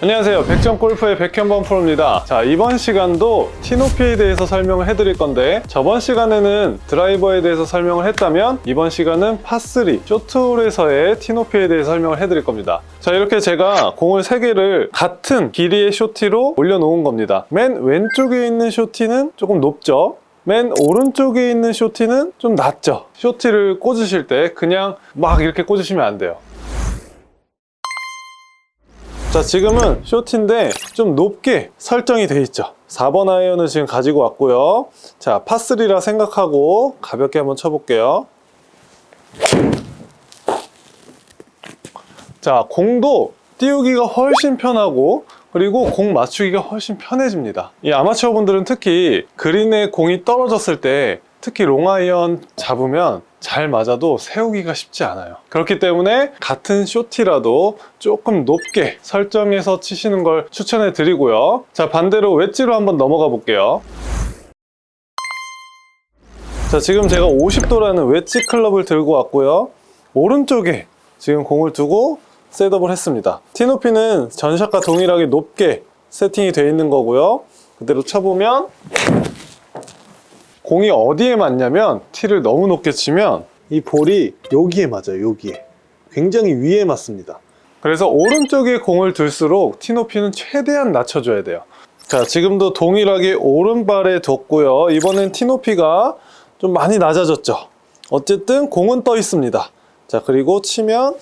안녕하세요. 백점골프의 백현범 프로입니다. 자 이번 시간도 티높이에 대해서 설명을 해드릴 건데 저번 시간에는 드라이버에 대해서 설명을 했다면 이번 시간은 파3 쇼트홀에서의 티높이에 대해서 설명을 해드릴 겁니다. 자 이렇게 제가 공을 3개를 같은 길이의 쇼티로 올려놓은 겁니다. 맨 왼쪽에 있는 쇼티는 조금 높죠? 맨 오른쪽에 있는 쇼티는 좀 낮죠? 쇼티를 꽂으실 때 그냥 막 이렇게 꽂으시면 안 돼요 자 지금은 short tee인데 좀 높게 설정이 돼 있죠. 4번 아이언을 지금 가지고 왔고요. 자 파3라 생각하고 가볍게 한번 쳐볼게요. 자 공도 띄우기가 훨씬 편하고 그리고 공 맞추기가 훨씬 편해집니다. 이 아마추어 분들은 특히 그린에 공이 떨어졌을 때 특히 롱아이언 잡으면 잘 맞아도 세우기가 쉽지 않아요. 그렇기 때문에 같은 short tee라도 조금 높게 설정해서 치시는 걸 추천해 드리고요. 자 반대로 웨지로 한번 넘어가 볼게요. 자 지금 제가 50도라는 웨지 클럽을 들고 왔고요. 오른쪽에 지금 공을 두고 셋업을 했습니다. 티높이는 전샷과 동일하게 높게 세팅이 되어 있는 거고요. 그대로 쳐보면 공이 어디에 맞냐면 티를 너무 높게 치면 이 볼이 여기에 맞아요 여기에. 굉장히 위에 맞습니다. 그래서 오른쪽에 공을 둘수록 티 높이는 최대한 낮춰줘야 돼요. 자 지금도 동일하게 오른발에 뒀고요. 이번엔 티 높이가 좀 많이 낮아졌죠. 어쨌든 공은 떠 있습니다. 자 그리고 치면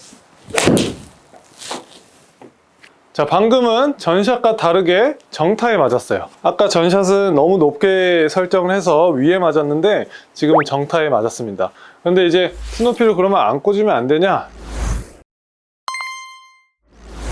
자 방금은 전샷과 다르게 정타에 맞았어요. 아까 전샷은 너무 높게 설정을 해서 위에 맞았는데 지금은 정타에 맞았습니다. 근데 이제 스노피를 그러면 안 꽂으면 안 되냐?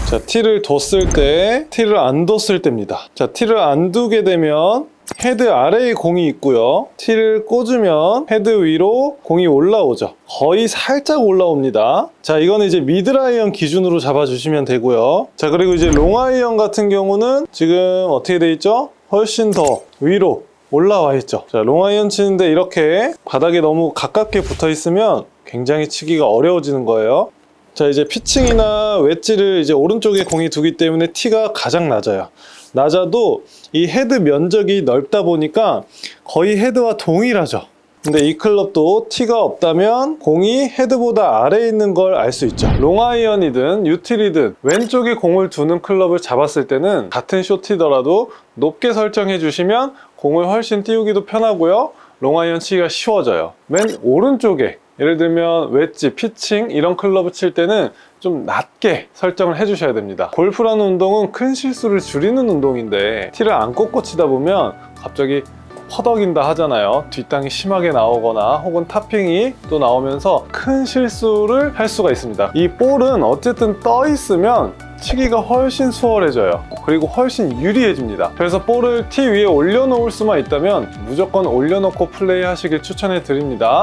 자 티를 뒀을 때 티를 안 뒀을 때입니다. 자 티를 안 두게 되면 헤드 아래에 공이 있고요. 티를 꽂으면 헤드 위로 공이 올라오죠. 거의 살짝 올라옵니다. 자 이거는 이제 미들아이언 기준으로 잡아주시면 되고요. 자 그리고 이제 롱아이언 같은 경우는 지금 어떻게 돼 있죠? 훨씬 더 위로 올라와 있죠. 자 롱아이언 치는데 이렇게 바닥에 너무 가깝게 붙어 있으면 굉장히 치기가 어려워지는 거예요 자 이제 피칭이나 웨지를 이제 오른쪽에 공이 두기 때문에 티가 가장 낮아요. 낮아도 이 헤드 면적이 넓다 보니까 거의 헤드와 동일하죠. 근데 이 클럽도 티가 없다면 공이 헤드보다 아래에 있는 걸 알 수 있죠. 롱아이언이든 유틸이든 왼쪽에 공을 두는 클럽을 잡았을 때는 같은 short tee더라도 높게 설정해 주시면 공을 훨씬 띄우기도 편하고요. 롱아이언 치기가 쉬워져요. 맨 오른쪽에 예를 들면 웨지, 피칭 이런 클럽을 칠 때는 좀 낮게 설정을 해주셔야 됩니다. 골프라는 운동은 큰 실수를 줄이는 운동인데 티를 안 꽂고 치다 보면 갑자기 퍼덕인다 하잖아요. 뒷땅이 심하게 나오거나 혹은 탑핑이 또 나오면서 큰 실수를 할 수가 있습니다. 이 볼은 어쨌든 떠 있으면 치기가 훨씬 수월해져요. 그리고 훨씬 유리해집니다. 그래서 볼을 티 위에 올려놓을 수만 있다면 무조건 올려놓고 플레이 하시길 추천해 드립니다